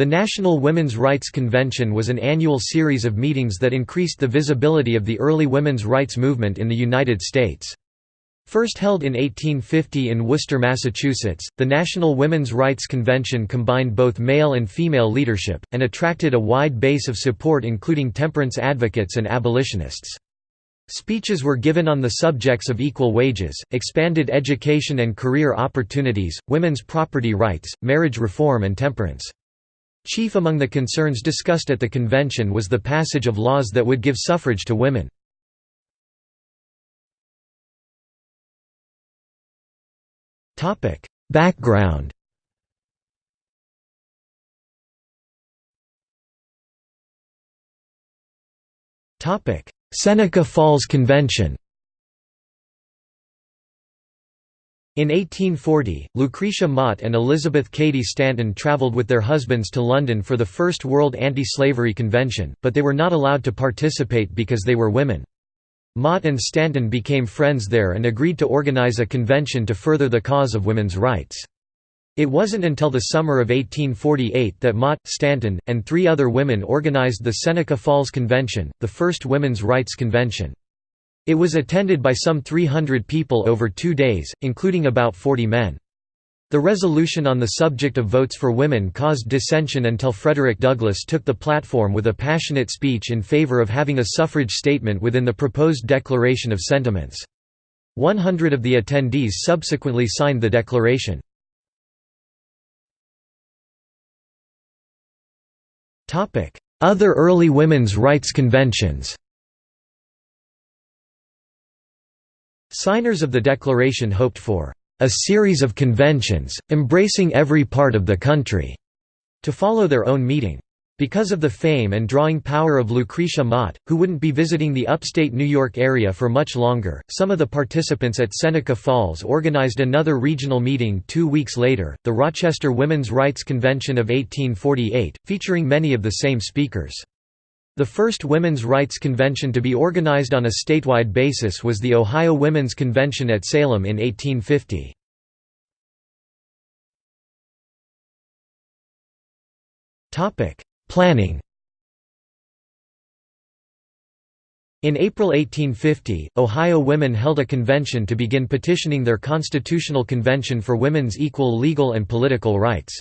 The National Women's Rights Convention was an annual series of meetings that increased the visibility of the early women's rights movement in the United States. First held in 1850 in Worcester, Massachusetts, the National Women's Rights Convention combined both male and female leadership, and attracted a wide base of support including temperance advocates and abolitionists. Speeches were given on the subjects of equal wages, expanded education and career opportunities, women's property rights, marriage reform and temperance. Chief among the concerns discussed at the convention was the passage of laws that would give suffrage to women. Background Seneca Falls Convention In 1840, Lucretia Mott and Elizabeth Cady Stanton traveled with their husbands to London for the First World Anti-Slavery Convention, but they were not allowed to participate because they were women. Mott and Stanton became friends there and agreed to organize a convention to further the cause of women's rights. It wasn't until the summer of 1848 that Mott, Stanton, and three other women organized the Seneca Falls Convention, the first women's rights convention. It was attended by some 300 people over two days, including about 40 men. The resolution on the subject of votes for women caused dissension until Frederick Douglass took the platform with a passionate speech in favor of having a suffrage statement within the proposed Declaration of Sentiments. 100 of the attendees subsequently signed the declaration. Other early women's rights conventions Signers of the Declaration hoped for a series of conventions, embracing every part of the country, to follow their own meeting. Because of the fame and drawing power of Lucretia Mott, who wouldn't be visiting the upstate New York area for much longer, some of the participants at Seneca Falls organized another regional meeting two weeks later, the Rochester Women's Rights Convention of 1848, featuring many of the same speakers. The first women's rights convention to be organized on a statewide basis was the Ohio Women's Convention at Salem in 1850. Planning In April 1850, Ohio women held a convention to begin petitioning their constitutional convention for women's equal legal and political rights.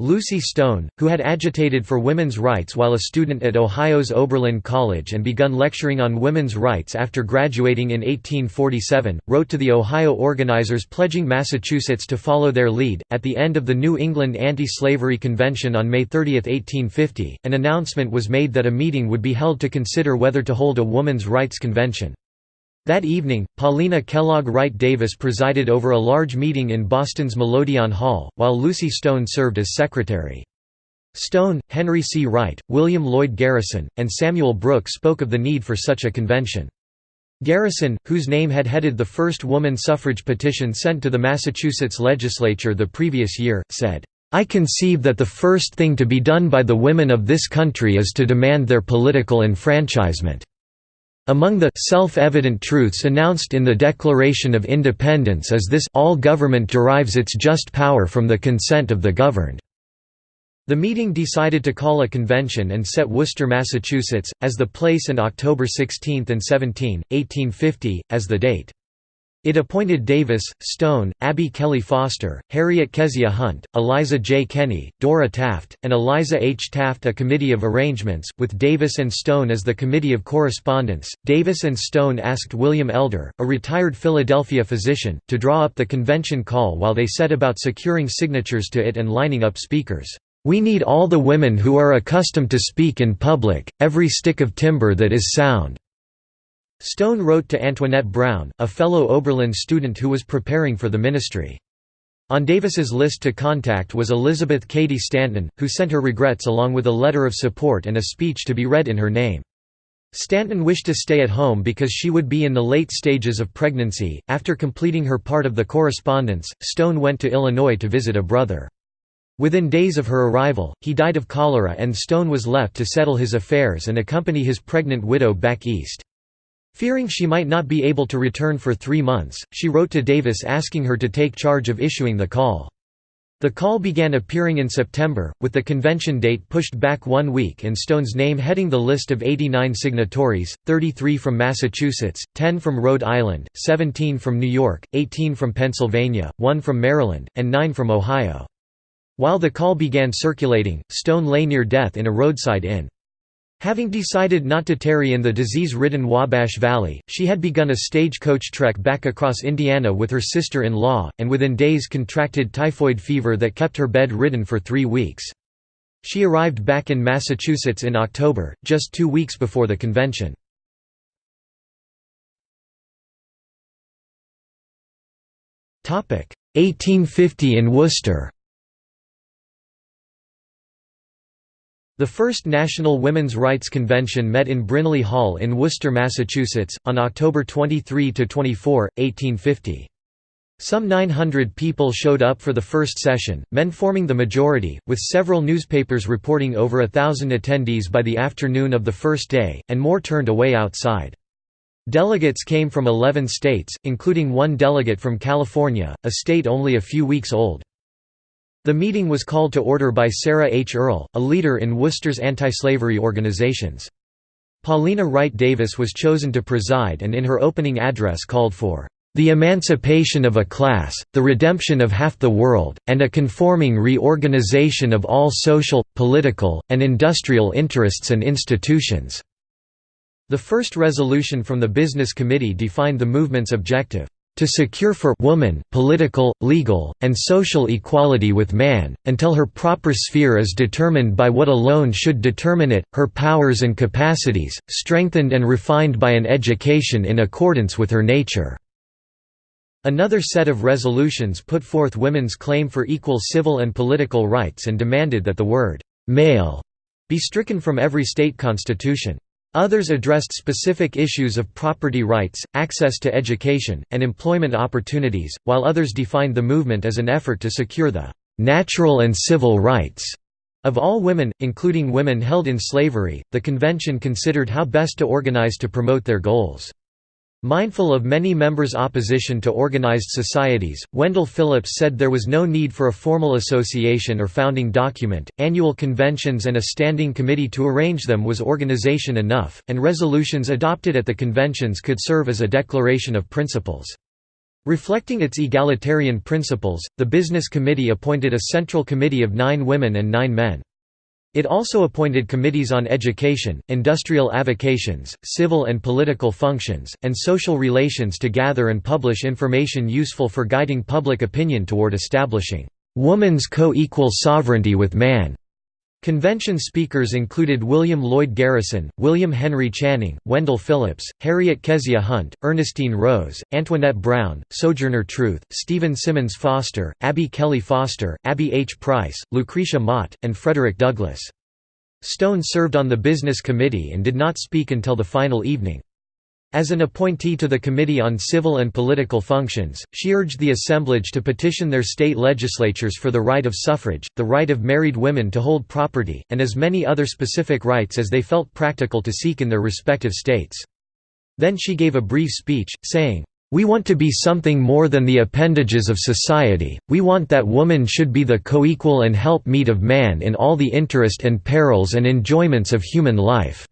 Lucy Stone, who had agitated for women's rights while a student at Ohio's Oberlin College and begun lecturing on women's rights after graduating in 1847, wrote to the Ohio organizers pledging Massachusetts to follow their lead. At the end of the New England Anti Slavery Convention on May 30, 1850, an announcement was made that a meeting would be held to consider whether to hold a woman's rights convention. That evening, Paulina Kellogg Wright Davis presided over a large meeting in Boston's Melodeon Hall, while Lucy Stone served as secretary. Stone, Henry C. Wright, William Lloyd Garrison, and Samuel Brooke spoke of the need for such a convention. Garrison, whose name had headed the first woman suffrage petition sent to the Massachusetts legislature the previous year, said, "...I conceive that the first thing to be done by the women of this country is to demand their political enfranchisement." Among the self-evident truths announced in the Declaration of Independence is this all government derives its just power from the consent of the governed. The meeting decided to call a convention and set Worcester, Massachusetts, as the place and October 16 and 17, 1850, as the date. It appointed Davis, Stone, Abby Kelley Foster, Harriet Kezia Hunt, Eliza J. Kenny, Dora Taft, and Eliza H. Taft a committee of arrangements, with Davis and Stone as the committee of correspondence. Davis and Stone asked William Elder, a retired Philadelphia physician, to draw up the convention call while they set about securing signatures to it and lining up speakers. We need all the women who are accustomed to speak in public, every stick of timber that is sound. Stone wrote to Antoinette Brown, a fellow Oberlin student who was preparing for the ministry. On Davis's list to contact was Elizabeth Cady Stanton, who sent her regrets along with a letter of support and a speech to be read in her name. Stanton wished to stay at home because she would be in the late stages of pregnancy. After completing her part of the correspondence, Stone went to Illinois to visit a brother. Within days of her arrival, he died of cholera and Stone was left to settle his affairs and accompany his pregnant widow back east. Fearing she might not be able to return for three months, she wrote to Davis asking her to take charge of issuing the call. The call began appearing in September, with the convention date pushed back one week and Stone's name heading the list of 89 signatories, 33 from Massachusetts, 10 from Rhode Island, 17 from New York, 18 from Pennsylvania, 1 from Maryland, and 9 from Ohio. While the call began circulating, Stone lay near death in a roadside inn. Having decided not to tarry in the disease-ridden Wabash Valley, she had begun a stagecoach trek back across Indiana with her sister-in-law, and within days contracted typhoid fever that kept her bed-ridden for three weeks. She arrived back in Massachusetts in October, just two weeks before the convention. Topic 1850 in Worcester. The first National Women's Rights Convention met in Brinley Hall in Worcester, Massachusetts, on October 23–24, 1850. Some 900 people showed up for the first session, men forming the majority, with several newspapers reporting over a thousand attendees by the afternoon of the first day, and more turned away outside. Delegates came from 11 states, including one delegate from California, a state only a few weeks old. The meeting was called to order by Sarah H. Earle, a leader in Worcester's anti-slavery organizations. Paulina Wright Davis was chosen to preside and in her opening address called for the emancipation of a class, the redemption of half the world, and a conforming reorganization of all social, political, and industrial interests and institutions." The first resolution from the Business Committee defined the movement's objective to secure for woman political, legal, and social equality with man, until her proper sphere is determined by what alone should determine it, her powers and capacities, strengthened and refined by an education in accordance with her nature." Another set of resolutions put forth women's claim for equal civil and political rights and demanded that the word «male» be stricken from every state constitution. Others addressed specific issues of property rights, access to education, and employment opportunities, while others defined the movement as an effort to secure the natural and civil rights of all women, including women held in slavery. The convention considered how best to organize to promote their goals. Mindful of many members' opposition to organized societies, Wendell Phillips said there was no need for a formal association or founding document, annual conventions and a standing committee to arrange them was organization enough, and resolutions adopted at the conventions could serve as a declaration of principles. Reflecting its egalitarian principles, the Business Committee appointed a central committee of nine women and nine men. It also appointed committees on education, industrial avocations, civil and political functions, and social relations to gather and publish information useful for guiding public opinion toward establishing woman's co-equal sovereignty with man. Convention speakers included William Lloyd Garrison, William Henry Channing, Wendell Phillips, Harriet Kezia Hunt, Ernestine Rose, Antoinette Brown, Sojourner Truth, Stephen Simmons Foster, Abby Kelley Foster, Abby H. Price, Lucretia Mott, and Frederick Douglass. Stone served on the Business Committee and did not speak until the final evening. As an appointee to the Committee on Civil and Political Functions, she urged the assemblage to petition their state legislatures for the right of suffrage, the right of married women to hold property, and as many other specific rights as they felt practical to seek in their respective states. Then she gave a brief speech, saying, "...we want to be something more than the appendages of society, we want that woman should be the co-equal and help-meet of man in all the interest and perils and enjoyments of human life."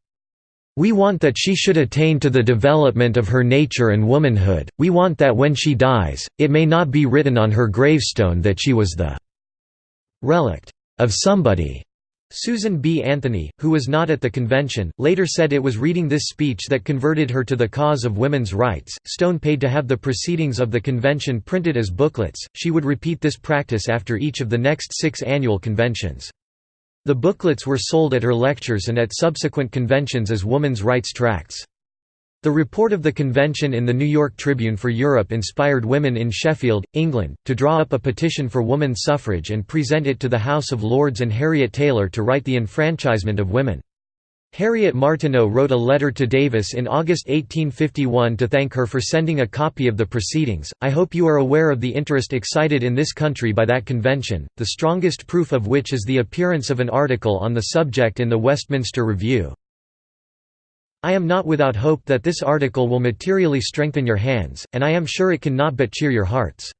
We want that she should attain to the development of her nature and womanhood, we want that when she dies, it may not be written on her gravestone that she was the relict of somebody. Susan B. Anthony, who was not at the convention, later said it was reading this speech that converted her to the cause of women's rights. Stone paid to have the proceedings of the convention printed as booklets. She would repeat this practice after each of the next six annual conventions. The booklets were sold at her lectures and at subsequent conventions as woman's rights tracts. The report of the convention in the New York Tribune for Europe inspired women in Sheffield, England, to draw up a petition for woman suffrage and present it to the House of Lords and Harriet Taylor to write the enfranchisement of women. Harriet Martineau wrote a letter to Davis in August 1851 to thank her for sending a copy of the proceedings. I hope you are aware of the interest excited in this country by that convention, the strongest proof of which is the appearance of an article on the subject in the Westminster Review. I am not without hope that this article will materially strengthen your hands, and I am sure it can not but cheer your hearts.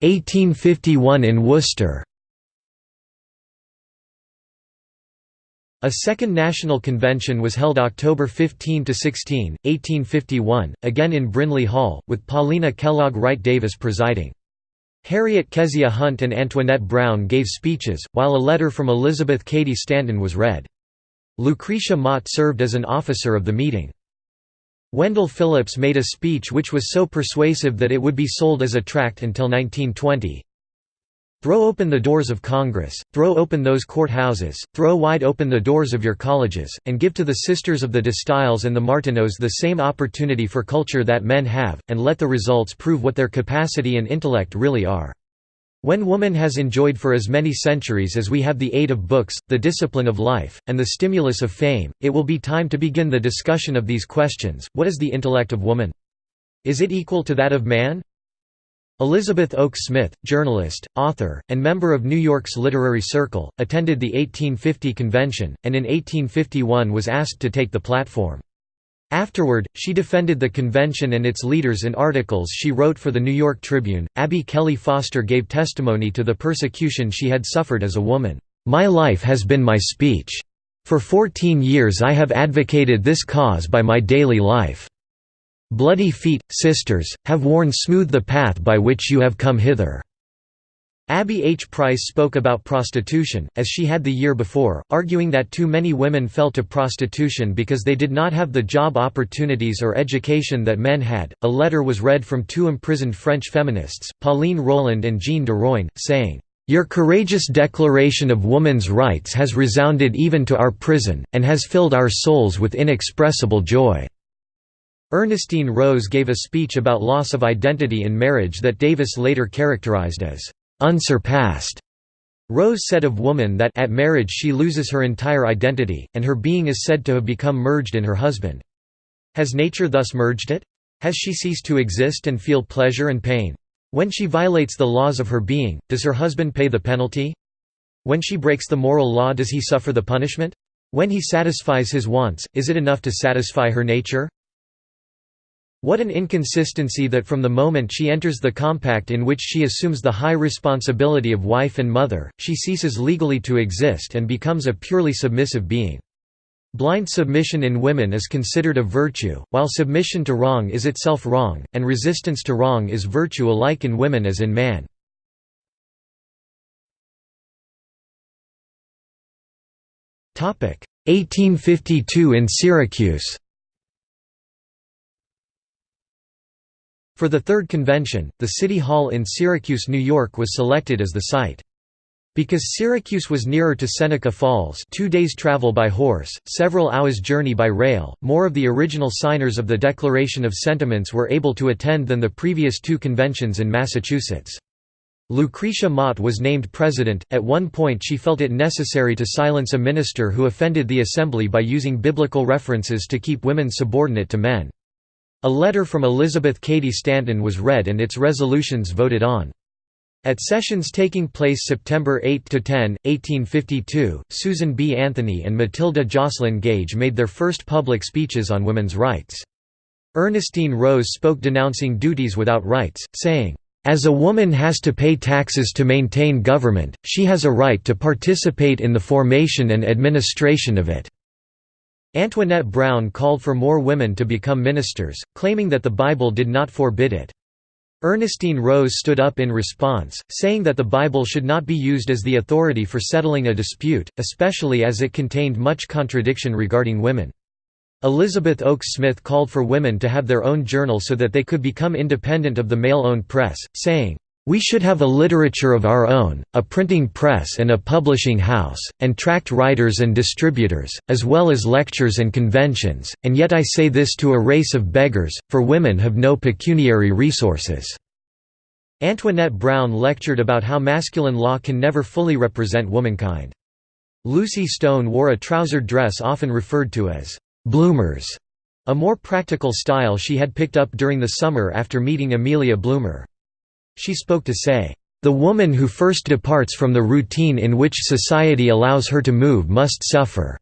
1851 in Worcester A second national convention was held October 15–16, 1851, again in Brinley Hall, with Paulina Kellogg Wright Davis presiding. Harriet Kezia Hunt and Antoinette Brown gave speeches, while a letter from Elizabeth Cady Stanton was read. Lucretia Mott served as an officer of the meeting. Wendell Phillips made a speech which was so persuasive that it would be sold as a tract until 1920. Throw open the doors of Congress, throw open those courthouses, throw wide open the doors of your colleges, and give to the Sisters of the De Destilles and the Martineaus the same opportunity for culture that men have, and let the results prove what their capacity and intellect really are. When woman has enjoyed for as many centuries as we have the aid of books, the discipline of life, and the stimulus of fame, it will be time to begin the discussion of these questions. What is the intellect of woman? Is it equal to that of man? Elizabeth Oakes Smith, journalist, author, and member of New York's Literary Circle, attended the 1850 convention, and in 1851 was asked to take the platform. Afterward, she defended the convention and its leaders in articles she wrote for the New York Tribune. Abby Kelley Foster gave testimony to the persecution she had suffered as a woman. My life has been my speech. For 14 years I have advocated this cause by my daily life. Bloody feet, sisters, have worn smooth the path by which you have come hither." Abby H. Price spoke about prostitution, as she had the year before, arguing that too many women fell to prostitution because they did not have the job opportunities or education that men had. A letter was read from two imprisoned French feminists, Pauline Roland and Jeanne Deroin, saying, Your courageous declaration of woman's rights has resounded even to our prison, and has filled our souls with inexpressible joy. Ernestine Rose gave a speech about loss of identity in marriage that Davis later characterized as unsurpassed. Rose said of woman that at marriage she loses her entire identity, and her being is said to have become merged in her husband. Has nature thus merged it? Has she ceased to exist and feel pleasure and pain? When she violates the laws of her being, does her husband pay the penalty? When she breaks the moral law does he suffer the punishment? When he satisfies his wants, is it enough to satisfy her nature? What an inconsistency that from the moment she enters the compact in which she assumes the high responsibility of wife and mother, she ceases legally to exist and becomes a purely submissive being. Blind submission in women is considered a virtue, while submission to wrong is itself wrong, and resistance to wrong is virtue alike in women as in man. Topic 1852 in Syracuse For the third convention, the City Hall in Syracuse, New York was selected as the site. Because Syracuse was nearer to Seneca Falls two days' travel by horse, several hours' journey by rail, more of the original signers of the Declaration of Sentiments were able to attend than the previous two conventions in Massachusetts. Lucretia Mott was named president. At one point, she felt it necessary to silence a minister who offended the assembly by using biblical references to keep women subordinate to men. A letter from Elizabeth Cady Stanton was read and its resolutions voted on. At sessions taking place September 8–10, 1852, Susan B. Anthony and Matilda Joslyn Gage made their first public speeches on women's rights. Ernestine Rose spoke denouncing duties without rights, saying, "...as a woman has to pay taxes to maintain government, she has a right to participate in the formation and administration of it." Antoinette Brown called for more women to become ministers, claiming that the Bible did not forbid it. Ernestine Rose stood up in response, saying that the Bible should not be used as the authority for settling a dispute, especially as it contained much contradiction regarding women. Elizabeth Oakes Smith called for women to have their own journal so that they could become independent of the male-owned press, saying, we should have a literature of our own, a printing press and a publishing house, and tract writers and distributors, as well as lectures and conventions, and yet I say this to a race of beggars, for women have no pecuniary resources." Antoinette Brown lectured about how masculine law can never fully represent womankind. Lucy Stone wore a trousered dress often referred to as «bloomers», a more practical style she had picked up during the summer after meeting Amelia Bloomer. She spoke to say, "...the woman who first departs from the routine in which society allows her to move must suffer."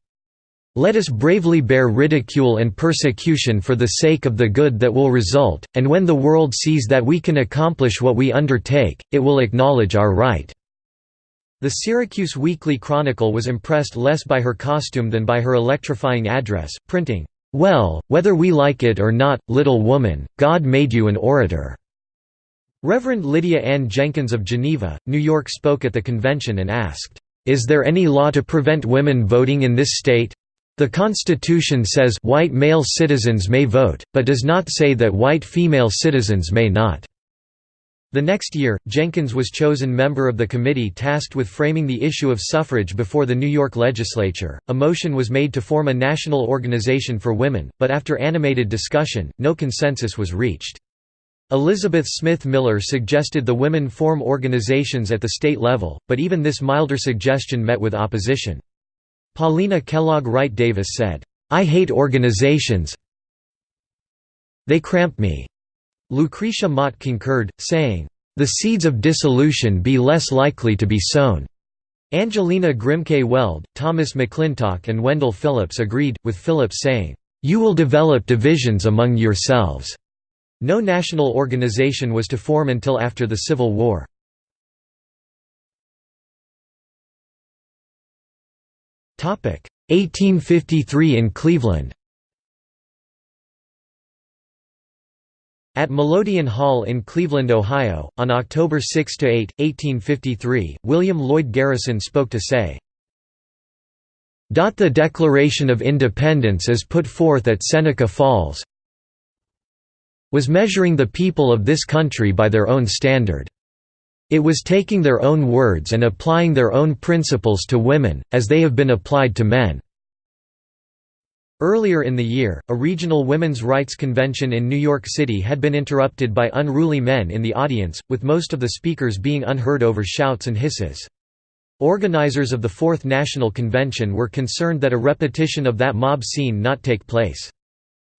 Let us bravely bear ridicule and persecution for the sake of the good that will result, and when the world sees that we can accomplish what we undertake, it will acknowledge our right." The Syracuse Weekly Chronicle was impressed less by her costume than by her electrifying address, printing, "'Well, whether we like it or not, little woman, God made you an orator." Reverend Lydia Ann Jenkins of Geneva, New York spoke at the convention and asked, "'Is there any law to prevent women voting in this state?' The Constitution says white male citizens may vote, but does not say that white female citizens may not. The next year, Jenkins was chosen member of the committee tasked with framing the issue of suffrage before the New York legislature. A motion was made to form a national organization for women, but after animated discussion, no consensus was reached. Elizabeth Smith Miller suggested the women form organizations at the state level, but even this milder suggestion met with opposition. Paulina Kellogg Wright Davis said, "'I hate organizations they cramp me." Lucretia Mott concurred, saying, "'The seeds of dissolution be less likely to be sown." Angelina Grimke Weld, Thomas McClintock and Wendell Phillips agreed, with Phillips saying, "'You will develop divisions among yourselves." No national organization was to form until after the Civil War. Topic 1853 in Cleveland At Melodeon Hall in Cleveland, Ohio, on October 6–8, 1853, William Lloyd Garrison spoke to say, The Declaration of Independence is put forth at Seneca Falls was measuring the people of this country by their own standard. It was taking their own words and applying their own principles to women, as they have been applied to men. Earlier in the year, a regional women's rights convention in New York City had been interrupted by unruly men in the audience, with most of the speakers being unheard over shouts and hisses. Organizers of the Fourth National Convention were concerned that a repetition of that mob scene not take place.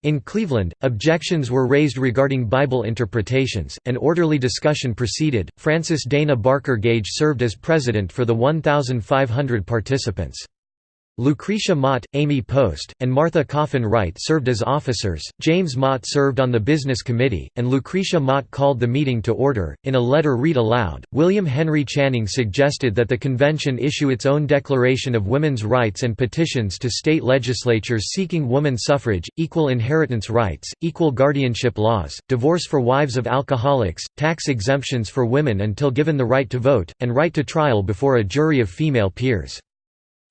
In Cleveland, objections were raised regarding Bible interpretations. and orderly discussion proceeded. Frances Dana Barker Gage served as president for the 1,500 participants. Lucretia Mott, Amy Post, and Martha Coffin Wright served as officers, James Mott served on the Business Committee, and Lucretia Mott called the meeting to order. In a letter read aloud, William Henry Channing suggested that the convention issue its own declaration of women's rights and petitions to state legislatures seeking woman suffrage, equal inheritance rights, equal guardianship laws, divorce for wives of alcoholics, tax exemptions for women until given the right to vote, and right to trial before a jury of female peers.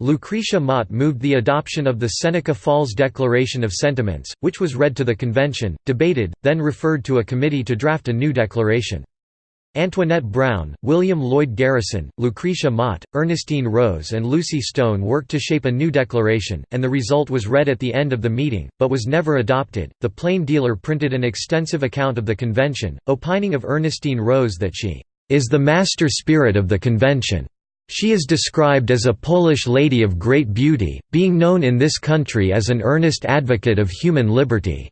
Lucretia Mott moved the adoption of the Seneca Falls Declaration of Sentiments, which was read to the convention, debated, then referred to a committee to draft a new declaration. Antoinette Brown, William Lloyd Garrison, Lucretia Mott, Ernestine Rose, and Lucy Stone worked to shape a new declaration, and the result was read at the end of the meeting, but was never adopted. The Plain Dealer printed an extensive account of the convention, opining of Ernestine Rose that she is the master spirit of the convention. She is described as a Polish lady of great beauty, being known in this country as an earnest advocate of human liberty."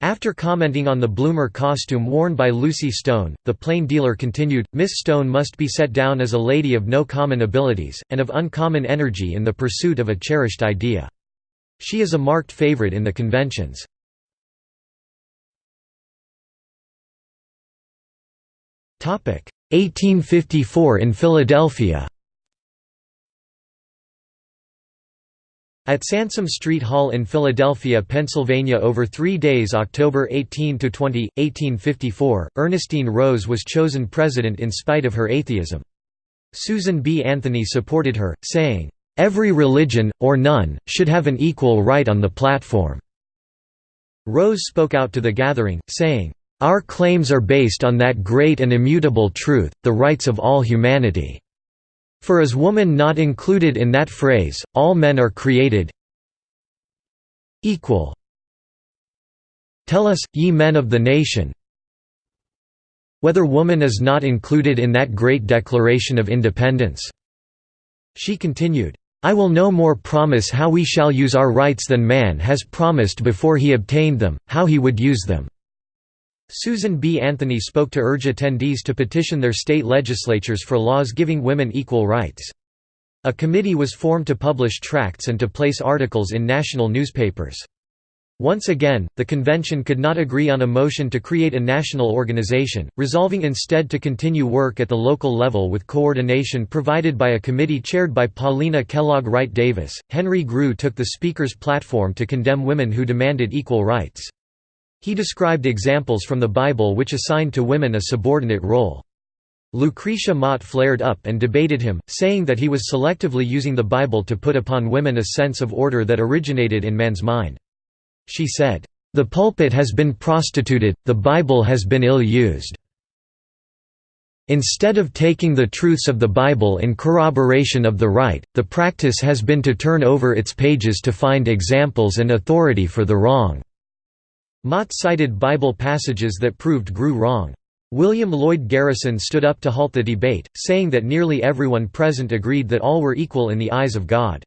After commenting on the bloomer costume worn by Lucy Stone, the plain dealer continued, Miss Stone must be set down as a lady of no common abilities, and of uncommon energy in the pursuit of a cherished idea. She is a marked favorite in the conventions. 1854 in Philadelphia At Sansom Street Hall in Philadelphia, Pennsylvania over three days October 18–20, 1854, Ernestine Rose was chosen president in spite of her atheism. Susan B. Anthony supported her, saying, "...every religion, or none, should have an equal right on the platform." Rose spoke out to the gathering, saying, our claims are based on that great and immutable truth, the rights of all humanity. For is woman not included in that phrase, all men are created equal? Tell us, ye men of the nation, whether woman is not included in that great Declaration of Independence." She continued, I will no more promise how we shall use our rights than man has promised before he obtained them, how he would use them. Susan B. Anthony spoke to urge attendees to petition their state legislatures for laws giving women equal rights. A committee was formed to publish tracts and to place articles in national newspapers. Once again, the convention could not agree on a motion to create a national organization, resolving instead to continue work at the local level with coordination provided by a committee chaired by Paulina Kellogg Wright Davis. Henry Grew took the Speaker's platform to condemn women who demanded equal rights. He described examples from the Bible which assigned to women a subordinate role. Lucretia Mott flared up and debated him, saying that he was selectively using the Bible to put upon women a sense of order that originated in man's mind. She said, "...the pulpit has been prostituted, the Bible has been ill-used. Instead of taking the truths of the Bible in corroboration of the right, the practice has been to turn over its pages to find examples and authority for the wrong." Mott cited Bible passages that proved Grew wrong. William Lloyd Garrison stood up to halt the debate, saying that nearly everyone present agreed that all were equal in the eyes of God.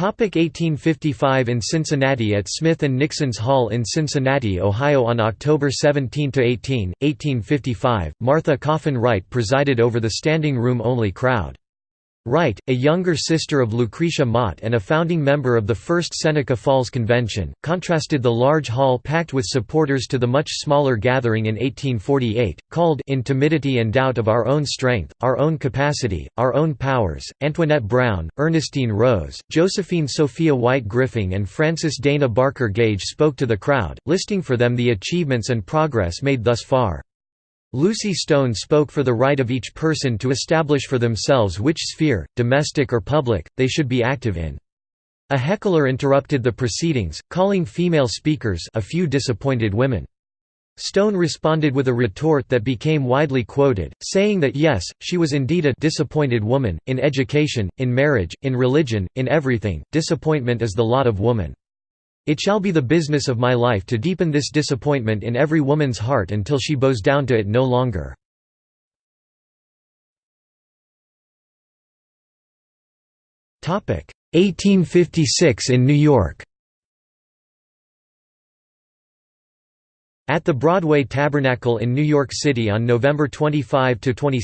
1855 In Cincinnati At Smith & Nixon's Hall in Cincinnati, Ohio on October 17–18, 1855, Martha Coffin Wright presided over the standing room only crowd. Wright, a younger sister of Lucretia Mott and a founding member of the First Seneca Falls Convention, contrasted the large hall packed with supporters to the much smaller gathering in 1848, called In Timidity and Doubt of Our Own Strength, Our Own Capacity, Our Own Powers. Antoinette Brown, Ernestine Rose, Josephine Sophia White Griffing, and Frances Dana Barker Gage spoke to the crowd, listing for them the achievements and progress made thus far. Lucy Stone spoke for the right of each person to establish for themselves which sphere, domestic or public, they should be active in. A heckler interrupted the proceedings, calling female speakers a few disappointed women. Stone responded with a retort that became widely quoted, saying that yes, she was indeed a disappointed woman, in education, in marriage, in religion, in everything, disappointment is the lot of woman. It shall be the business of my life to deepen this disappointment in every woman's heart until she bows down to it no longer. Topic 1856 in New York. At the Broadway Tabernacle in New York City on November 25–26,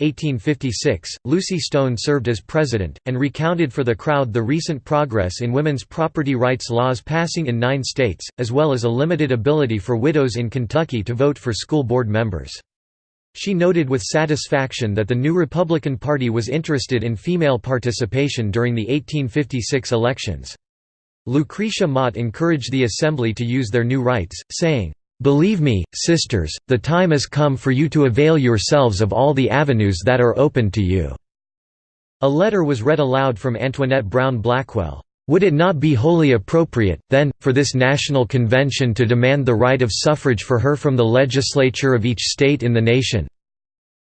1856, Lucy Stone served as president, and recounted for the crowd the recent progress in women's property rights laws passing in nine states, as well as a limited ability for widows in Kentucky to vote for school board members. She noted with satisfaction that the new Republican Party was interested in female participation during the 1856 elections. Lucretia Mott encouraged the Assembly to use their new rights, saying, Believe me, sisters, the time has come for you to avail yourselves of all the avenues that are open to you." A letter was read aloud from Antoinette Brown Blackwell. Would it not be wholly appropriate, then, for this national convention to demand the right of suffrage for her from the legislature of each state in the nation?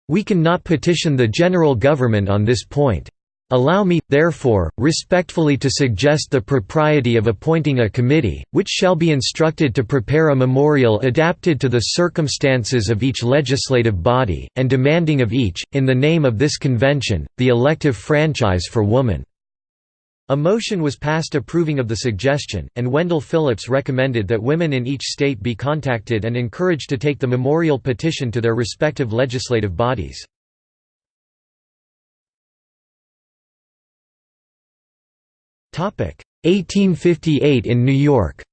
We can not petition the general government on this point. Allow me, therefore, respectfully to suggest the propriety of appointing a committee, which shall be instructed to prepare a memorial adapted to the circumstances of each legislative body, and demanding of each, in the name of this convention, the elective franchise for woman." A motion was passed approving of the suggestion, and Wendell Phillips recommended that women in each state be contacted and encouraged to take the memorial petition to their respective legislative bodies. 1858 in New York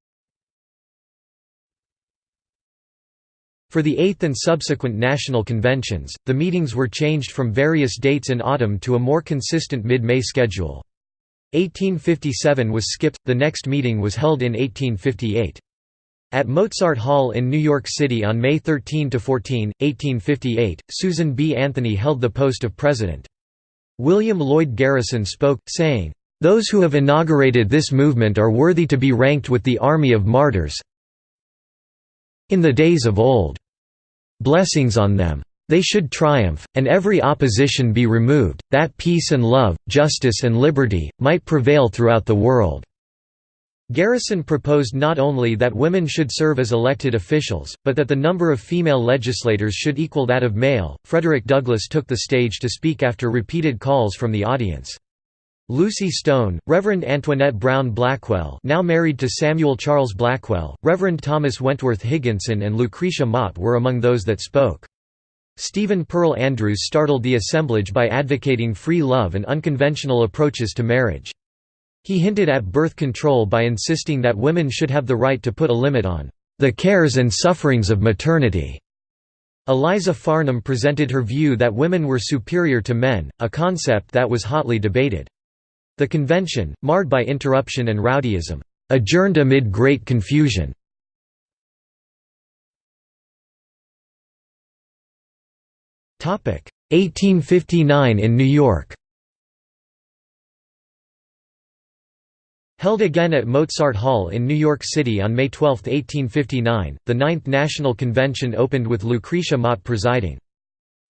For the eighth and subsequent national conventions, the meetings were changed from various dates in autumn to a more consistent mid-May schedule. 1857 was skipped, the next meeting was held in 1858. At Mozart Hall in New York City on May 13–14, 1858, Susan B. Anthony held the post of president. William Lloyd Garrison spoke, saying, those who have inaugurated this movement are worthy to be ranked with the army of martyrs in the days of old. Blessings on them. They should triumph, and every opposition be removed, that peace and love, justice and liberty, might prevail throughout the world." Garrison proposed not only that women should serve as elected officials, but that the number of female legislators should equal that of male. Frederick Douglass took the stage to speak after repeated calls from the audience. Lucy Stone, Reverend Antoinette Brown Blackwell now married to Samuel Charles Blackwell, Reverend Thomas Wentworth Higginson and Lucretia Mott were among those that spoke. Stephen Pearl Andrews startled the assemblage by advocating free love and unconventional approaches to marriage. He hinted at birth control by insisting that women should have the right to put a limit on the cares and sufferings of maternity. Eliza Farnham presented her view that women were superior to men, a concept that was hotly debated. The convention, marred by interruption and rowdyism, adjourned amid great confusion. Topic 1859 in New York Held again at Mozart Hall in New York City on May 12, 1859, the Ninth National Convention opened with Lucretia Mott presiding.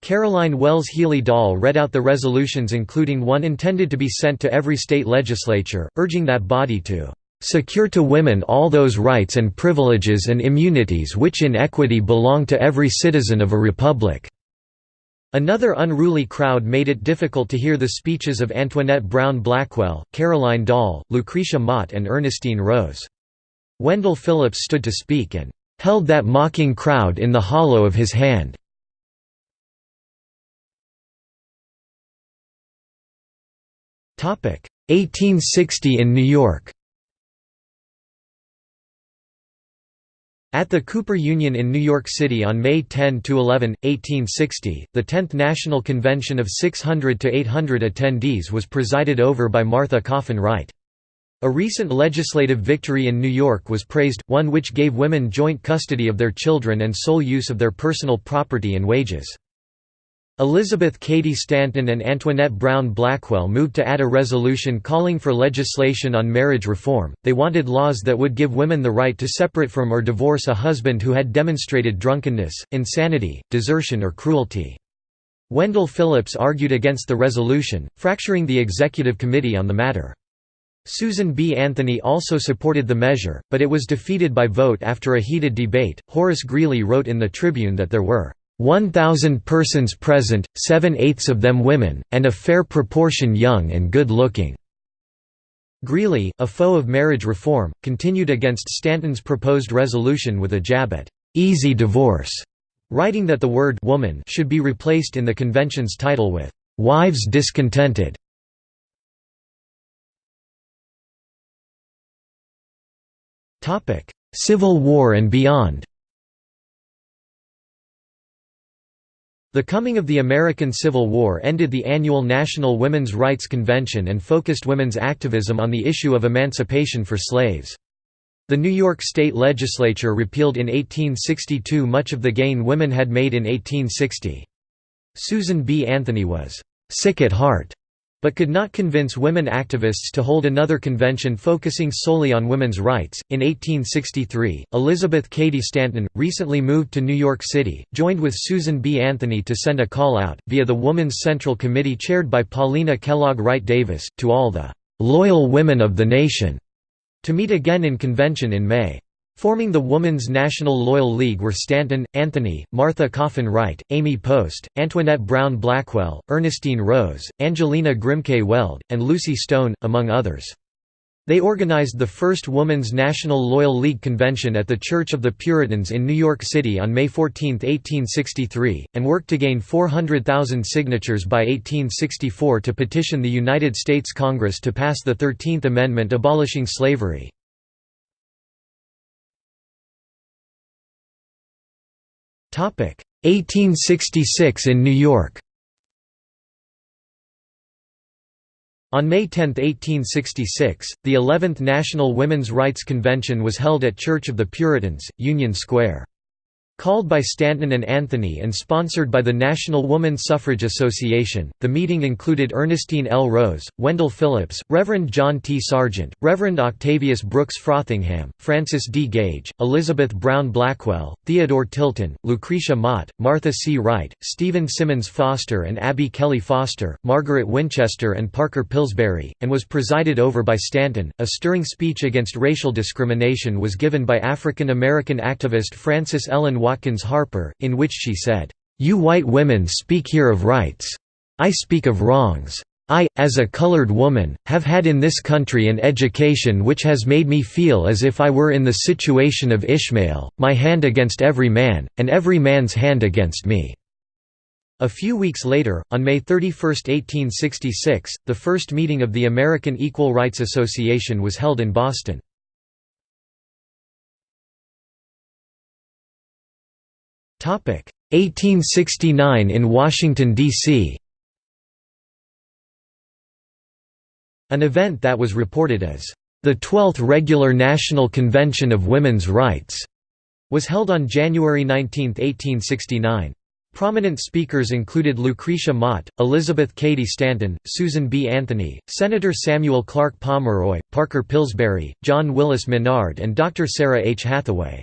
Caroline Wells Healy Dall read out the resolutions including one intended to be sent to every state legislature, urging that body to "...secure to women all those rights and privileges and immunities which in equity belong to every citizen of a republic." Another unruly crowd made it difficult to hear the speeches of Antoinette Brown Blackwell, Caroline Dall, Lucretia Mott and Ernestine Rose. Wendell Phillips stood to speak and "...held that mocking crowd in the hollow of his hand." 1860 in New York. At the Cooper Union in New York City on May 10 to 11, 1860, the 10th National Convention of 600 to 800 attendees was presided over by Martha Coffin Wright. A recent legislative victory in New York was praised, one which gave women joint custody of their children and sole use of their personal property and wages. Elizabeth Cady Stanton and Antoinette Brown Blackwell moved to add a resolution calling for legislation on marriage reform. They wanted laws that would give women the right to separate from or divorce a husband who had demonstrated drunkenness, insanity, desertion, or cruelty. Wendell Phillips argued against the resolution, fracturing the executive committee on the matter. Susan B. Anthony also supported the measure, but it was defeated by vote after a heated debate. Horace Greeley wrote in the Tribune that there were 1,000 persons present, seven-eighths of them women, and a fair proportion young and good-looking." Greeley, a foe of marriage reform, continued against Stanton's proposed resolution with a jab at «easy divorce», writing that the word «woman» should be replaced in the convention's title with «wives discontented». Civil War and beyond The coming of the American Civil War ended the annual National Women's Rights Convention and focused women's activism on the issue of emancipation for slaves. The New York State Legislature repealed in 1862 much of the gain women had made in 1860. Susan B. Anthony was «sick at heart» but could not convince women activists to hold another convention focusing solely on women's rights. In 1863, Elizabeth Cady Stanton, recently moved to New York City, joined with Susan B. Anthony to send a call out, via the Woman's Central Committee chaired by Paulina Kellogg Wright Davis, to all the loyal women of the nation to meet again in convention in May. Forming the Woman's National Loyal League were Stanton, Anthony, Martha Coffin Wright, Amy Post, Antoinette Brown Blackwell, Ernestine Rose, Angelina Grimke Weld, and Lucy Stone, among others. They organized the first Woman's National Loyal League convention at the Church of the Puritans in New York City on May 14, 1863, and worked to gain 400,000 signatures by 1864 to petition the United States Congress to pass the Thirteenth Amendment abolishing slavery. 1866 in New York On May 10, 1866, the 11th National Women's Rights Convention was held at Church of the Puritans, Union Square. Called by Stanton and Anthony and sponsored by the National Woman Suffrage Association, the meeting included Ernestine L. Rose, Wendell Phillips, Reverend John T. Sargent, Reverend Octavius Brooks Frothingham, Frances D. Gage, Elizabeth Brown Blackwell, Theodore Tilton, Lucretia Mott, Martha C. Wright, Stephen Simmons Foster and Abby Kelley Foster, Margaret Winchester and Parker Pillsbury, and was presided over by Stanton. A stirring speech against racial discrimination was given by African American activist Frances Ellen Watkins Harper, in which she said, "'You white women speak here of rights. I speak of wrongs. I, as a colored woman, have had in this country an education which has made me feel as if I were in the situation of Ishmael, my hand against every man, and every man's hand against me." A few weeks later, on May 31, 1866, the first meeting of the American Equal Rights Association was held in Boston. 1869 in Washington, D.C. An event that was reported as the 12th Regular National Convention of Women's Rights was held on January 19, 1869. Prominent speakers included Lucretia Mott, Elizabeth Cady Stanton, Susan B. Anthony, Senator Samuel Clark Pomeroy, Parker Pillsbury, John Willis Menard and Dr. Sarah H. Hathaway.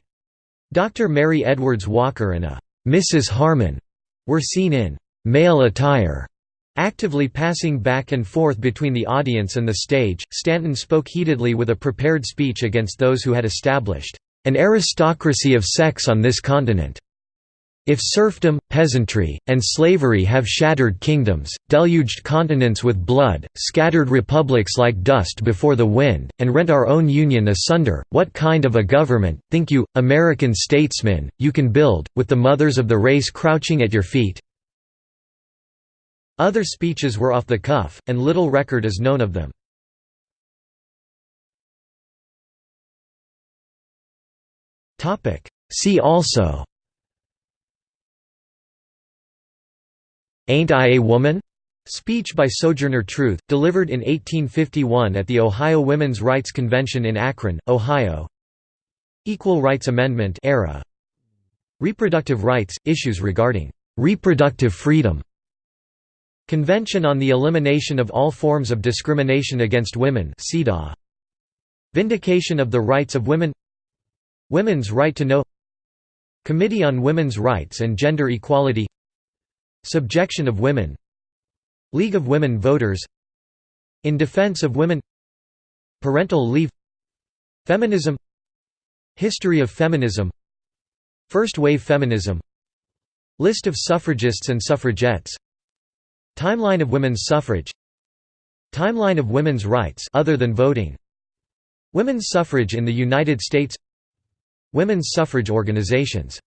Dr. Mary Edwards Walker and a Mrs. Harmon were seen in male attire Actively passing back and forth between the audience and the stage, Stanton spoke heatedly with a prepared speech against those who had established an aristocracy of sex on this continent. If serfdom, peasantry, and slavery have shattered kingdoms, deluged continents with blood, scattered republics like dust before the wind, and rent our own union asunder, what kind of a government, think you, American statesmen, you can build, with the mothers of the race crouching at your feet? Other speeches were off the cuff, and little record is known of them. See also Ain't I a Woman? Speech by Sojourner Truth, delivered in 1851 at the Ohio Women's Rights Convention in Akron, Ohio. Equal Rights Amendment era. Reproductive rights – issues regarding «reproductive freedom» Convention on the Elimination of All Forms of Discrimination Against Women Vindication of the Rights of Women. Women's Right to Know. Committee on Women's Rights and Gender Equality Subjection of Women. League of Women Voters. In Defense of Women. Parental Leave. Feminism. History of Feminism. First Wave Feminism. List of suffragists and suffragettes. Timeline of women's suffrage. Timeline of women's rights other than voting. Women's suffrage in the United States. Women's suffrage organizations